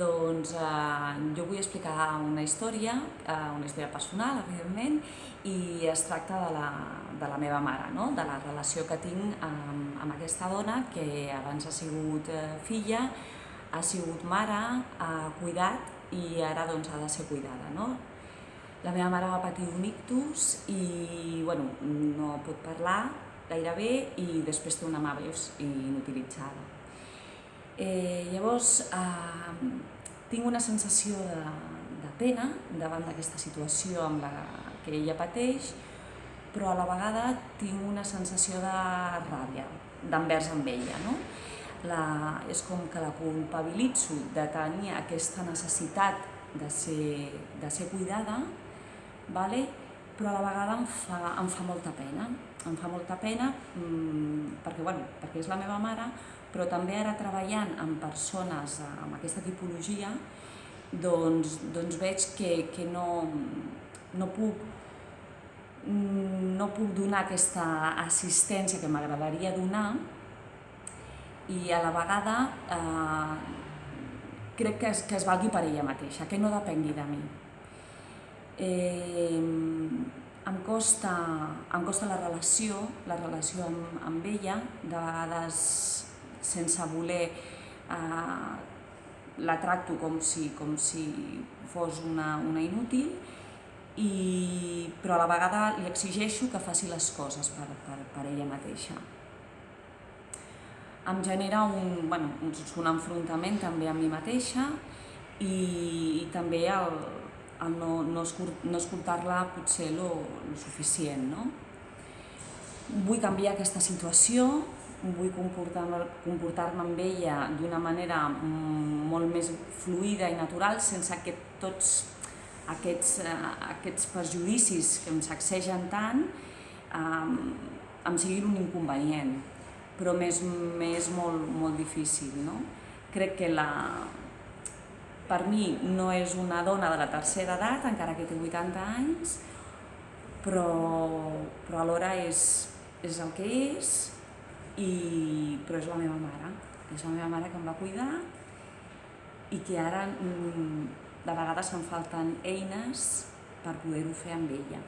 Doncs eh, jo vull explicar una història, eh, una història personal, evidentment, i es tracta de la, de la meva mare, no? de la relació que tinc amb, amb aquesta dona que abans ha sigut eh, filla, ha sigut mare, ha cuidat i ara doncs, ha de ser cuidada. No? La meva mare va patir un ictus i bueno, no pot parlar gairebé i després té una mà veus inutilitzada. Eh, llavors, eh, tinc una sensació de, de pena davant d'aquesta situació amb la que ella pateix, però a la vegada tinc una sensació de ràbia d'envers amb ella. No? La, és com que la culpabilitzo de tenir aquesta necessitat de ser, de ser cuidada, vale? però a la vegada em fa, em fa molta pena. Em fa molta pena mmm, perquè, bueno, perquè és la meva mare, però també ara treballant amb persones amb aquesta tipologia, doncs, doncs veig que, que no, no, puc, no puc donar aquesta assistència que m'agradaria donar i a la vegada eh, crec que es, que es valgui per ella mateixa, que no depengui de mi. Eh, em costa, em costa la relació, la relació amb, amb ella, de vegades sense voler eh, la tracto com si, com si fos una, una inútil, i, però a la vegada li exigeixo que faci les coses per, per, per ella mateixa. Em genera un, bueno, un, enfrontament també amb mi mateixa i, i també el, el no, no, no escoltar-la potser lo, lo suficient. No? Vull canviar aquesta situació, vull comportar-me comportar amb ella d'una manera mm, molt més fluida i natural, sense que tots aquests, uh, aquests perjudicis que em sacsegen tant um, em siguin un inconvenient, però m'és molt, molt difícil. No? Crec que la, per mi no és una dona de la tercera edat, encara que té 80 anys, però, però alhora és, és el que és, i, però és la meva mare, és la meva mare que em va cuidar i que ara mm, de vegades em falten eines per poder-ho fer amb ella.